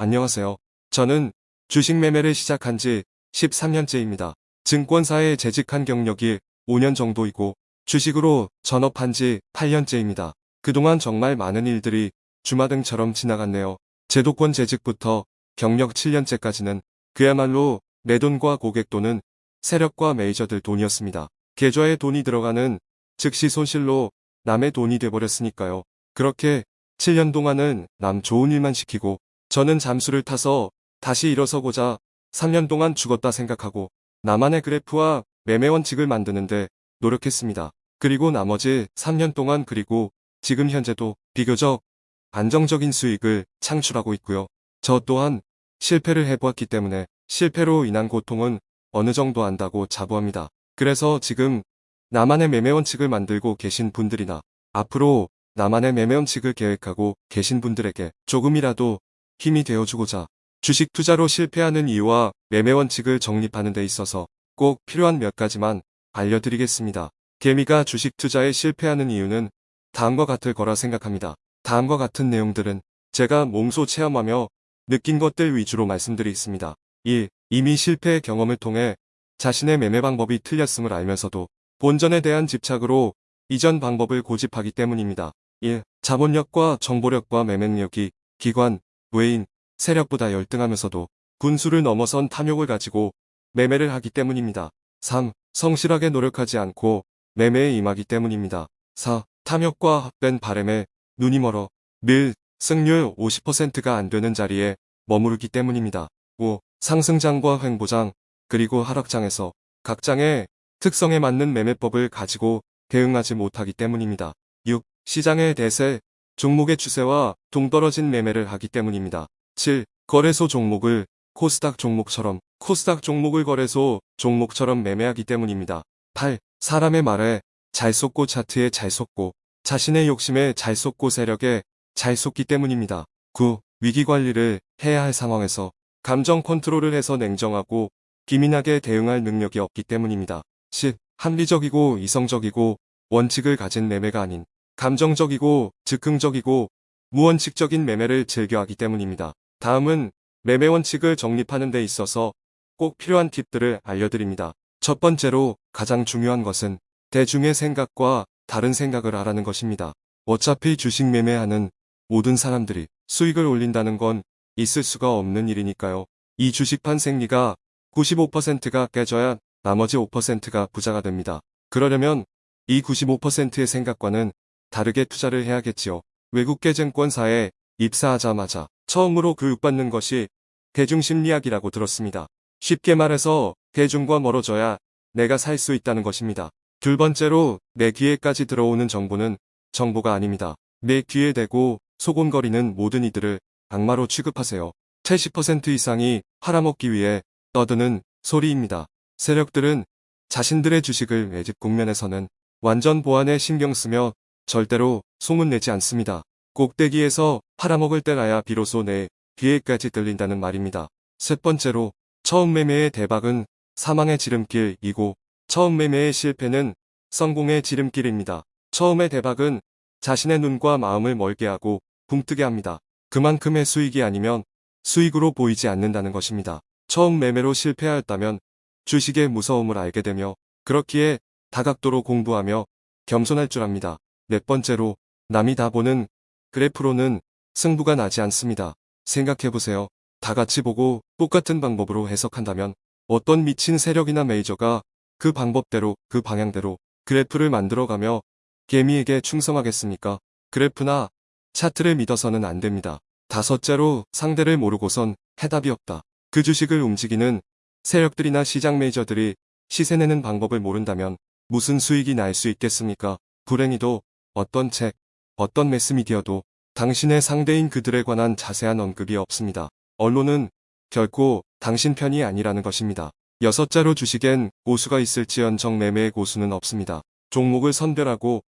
안녕하세요. 저는 주식 매매를 시작한 지 13년째입니다. 증권사에 재직한 경력이 5년 정도이고 주식으로 전업한 지 8년째입니다. 그동안 정말 많은 일들이 주마등처럼 지나갔네요. 제도권 재직부터 경력 7년째까지는 그야말로 내 돈과 고객 돈은 세력과 메이저들 돈이었습니다. 계좌에 돈이 들어가는 즉시 손실로 남의 돈이 돼버렸으니까요. 그렇게 7년 동안은 남 좋은 일만 시키고 저는 잠수를 타서 다시 일어서고자 3년 동안 죽었다 생각하고 나만의 그래프와 매매 원칙을 만드는데 노력했습니다. 그리고 나머지 3년 동안 그리고 지금 현재도 비교적 안정적인 수익을 창출하고 있고요. 저 또한 실패를 해보았기 때문에 실패로 인한 고통은 어느 정도 안다고 자부합니다. 그래서 지금 나만의 매매 원칙을 만들고 계신 분들이나 앞으로 나만의 매매 원칙을 계획하고 계신 분들에게 조금이라도 힘이 되어주고자 주식 투자로 실패하는 이유와 매매 원칙을 정립하는 데 있어서 꼭 필요한 몇 가지만 알려드리겠습니다. 개미가 주식 투자에 실패하는 이유는 다음과 같을 거라 생각합니다. 다음과 같은 내용들은 제가 몸소 체험하며 느낀 것들 위주로 말씀드리겠습니다. 1. 이미 실패의 경험을 통해 자신의 매매 방법이 틀렸음을 알면서도 본전에 대한 집착으로 이전 방법을 고집하기 때문입니다. 1. 자본력과 정보력과 매매력이 기관, 외인, 세력보다 열등하면서도 군수를 넘어선 탐욕을 가지고 매매를 하기 때문입니다. 3. 성실하게 노력하지 않고 매매에 임하기 때문입니다. 4. 탐욕과 헛된 바램에 눈이 멀어 늘 승률 50%가 안 되는 자리에 머무르기 때문입니다. 5. 상승장과 횡보장, 그리고 하락장에서 각 장의 특성에 맞는 매매법을 가지고 대응하지 못하기 때문입니다. 6. 시장의 대세, 종목의 추세와 동떨어진 매매를 하기 때문입니다. 7. 거래소 종목을 코스닥 종목처럼 코스닥 종목을 거래소 종목처럼 매매하기 때문입니다. 8. 사람의 말에 잘 속고 차트에 잘 속고 자신의 욕심에 잘 속고 세력에 잘 속기 때문입니다. 9. 위기관리를 해야 할 상황에서 감정 컨트롤을 해서 냉정하고 기민하게 대응할 능력이 없기 때문입니다. 10. 합리적이고 이성적이고 원칙을 가진 매매가 아닌 감정적이고 즉흥적이고 무원칙적인 매매를 즐겨하기 때문입니다. 다음은 매매 원칙을 정립하는 데 있어서 꼭 필요한 팁들을 알려드립니다. 첫 번째로 가장 중요한 것은 대중의 생각과 다른 생각을 하라는 것입니다. 어차피 주식 매매하는 모든 사람들이 수익을 올린다는 건 있을 수가 없는 일이니까요. 이 주식판 생리가 95%가 깨져야 나머지 5%가 부자가 됩니다. 그러려면 이 95%의 생각과는 다르게 투자를 해야겠지요. 외국계 증권사에 입사하자마자 처음으로 교육받는 것이 대중심리학이라고 들었습니다. 쉽게 말해서 대중과 멀어져야 내가 살 수 있다는 것입니다. 둘 번째로 내 귀에까지 들어오는 정보는 정보가 아닙니다. 내 귀에 대고 소곤거리는 모든 이들을 악마로 취급하세요. 70% 이상이 팔아먹기 위해 떠드는 소리입니다. 세력들은 자신들의 주식을 매집 국면에서는 완전 보안에 신경 쓰며 절대로 소문내지 않습니다. 꼭대기에서 팔아먹을 때라야 비로소 내 귀에까지 들린다는 말입니다. 셋 번째로 처음 매매의 대박은 사망의 지름길이고 처음 매매의 실패는 성공의 지름길입니다. 처음의 대박은 자신의 눈과 마음을 멀게 하고 붕뜨게 합니다. 그만큼의 수익이 아니면 수익으로 보이지 않는다는 것입니다. 처음 매매로 실패하였다면 주식의 무서움을 알게 되며 그렇기에 다각도로 공부하며 겸손할 줄 압니다. 네 번째로 남이 다 보는 그래프로는 승부가 나지 않습니다. 생각해보세요. 다 같이 보고 똑같은 방법으로 해석한다면 어떤 미친 세력이나 메이저가 그 방법대로 그 방향대로 그래프를 만들어가며 개미에게 충성하겠습니까? 그래프나 차트를 믿어서는 안 됩니다. 다섯째로 상대를 모르고선 해답이 없다. 그 주식을 움직이는 세력들이나 시장 메이저들이 시세내는 방법을 모른다면 무슨 수익이 날 수 있겠습니까? 불행히도 어떤 책, 어떤 매스미디어도 당신의 상대인 그들에 관한 자세한 언급이 없습니다. 언론은 결코 당신 편이 아니라는 것입니다. 여섯자로 주식엔 고수가 있을지언정 매매의 고수는 없습니다. 종목을 선별하고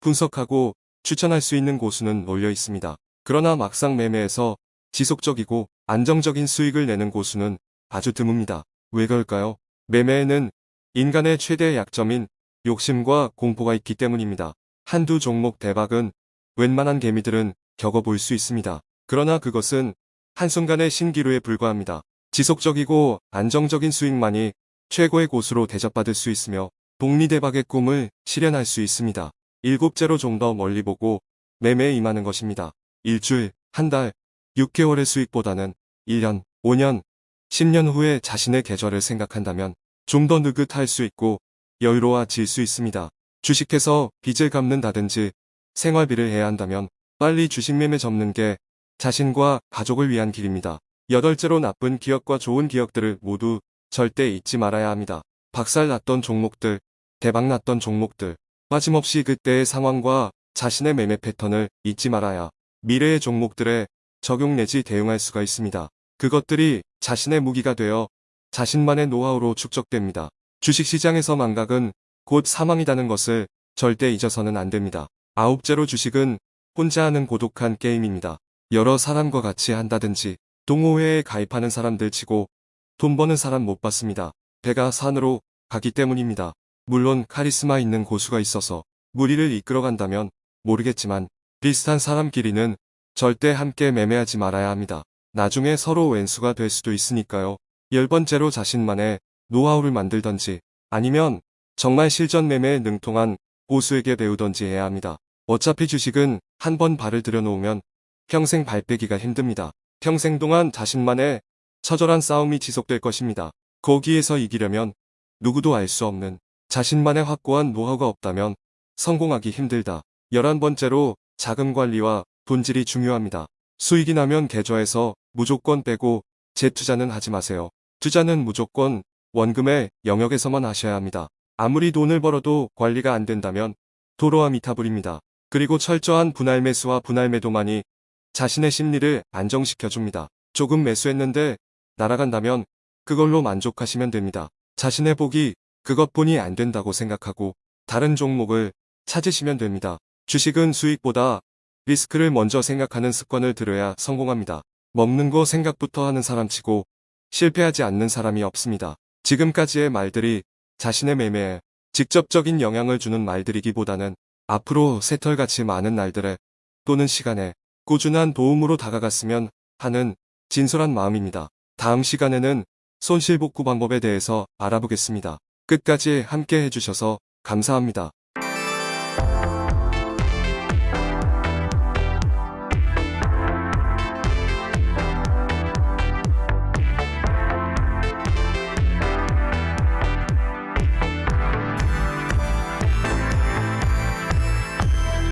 분석하고 추천할 수 있는 고수는 몰려 있습니다. 그러나 막상 매매에서 지속적이고 안정적인 수익을 내는 고수는 아주 드뭅니다. 왜 그럴까요? 매매에는 인간의 최대 약점인 욕심과 공포가 있기 때문입니다. 한두 종목 대박은 웬만한 개미들은 겪어볼 수 있습니다. 그러나 그것은 한순간의 신기루에 불과합니다. 지속적이고 안정적인 수익만이 최고의 곳으로 대접받을 수 있으며 복리대박의 꿈을 실현할 수 있습니다. 일곱째로 좀 더 멀리 보고 매매에 임하는 것입니다. 일주일, 한 달, 6개월의 수익보다는 1년, 5년, 10년 후에 자신의 계절을 생각한다면 좀 더 느긋할 수 있고 여유로워질 수 있습니다. 주식해서 빚을 갚는다든지 생활비를 해야 한다면 빨리 주식 매매 접는 게 자신과 가족을 위한 길입니다. 여덟째로 나쁜 기억과 좋은 기억들을 모두 절대 잊지 말아야 합니다. 박살 났던 종목들, 대박 났던 종목들, 빠짐없이 그때의 상황과 자신의 매매 패턴을 잊지 말아야 미래의 종목들에 적용 내지 대응할 수가 있습니다. 그것들이 자신의 무기가 되어 자신만의 노하우로 축적됩니다. 주식시장에서 망각은 곧 사망이라는 것을 절대 잊어서는 안 됩니다. 아홉째로 주식은 혼자 하는 고독한 게임입니다. 여러 사람과 같이 한다든지 동호회에 가입하는 사람들 치고 돈 버는 사람 못 봤습니다. 배가 산으로 가기 때문입니다. 물론 카리스마 있는 고수가 있어서 무리를 이끌어간다면 모르겠지만 비슷한 사람끼리는 절대 함께 매매하지 말아야 합니다. 나중에 서로 왼수가 될 수도 있으니까요. 열 번째로 자신만의 노하우를 만들던지 아니면 정말 실전 매매에 능통한 고수에게 배우던지 해야 합니다. 어차피 주식은 한 번 발을 들여놓으면 평생 발 빼기가 힘듭니다. 평생 동안 자신만의 처절한 싸움이 지속될 것입니다. 거기에서 이기려면 누구도 알 수 없는 자신만의 확고한 노하우가 없다면 성공하기 힘들다. 열한 번째로 자금 관리와 본질이 중요합니다. 수익이 나면 계좌에서 무조건 빼고 재투자는 하지 마세요. 투자는 무조건 원금의 영역에서만 하셔야 합니다. 아무리 돈을 벌어도 관리가 안 된다면 도로와 미타불입니다. 그리고 철저한 분할 매수와 분할 매도만이 자신의 심리를 안정시켜줍니다. 조금 매수했는데 날아간다면 그걸로 만족하시면 됩니다. 자신의 복이 그것뿐이 안 된다고 생각하고 다른 종목을 찾으시면 됩니다. 주식은 수익보다 리스크를 먼저 생각하는 습관을 들여야 성공합니다. 먹는 거 생각부터 하는 사람치고 실패하지 않는 사람이 없습니다. 지금까지의 말들이 자신의 매매에 직접적인 영향을 주는 말들이기보다는 앞으로 새털같이 많은 날들에 또는 시간에 꾸준한 도움으로 다가갔으면 하는 진솔한 마음입니다. 다음 시간에는 손실복구 방법에 대해서 알아보겠습니다. 끝까지 함께 해주셔서 감사합니다.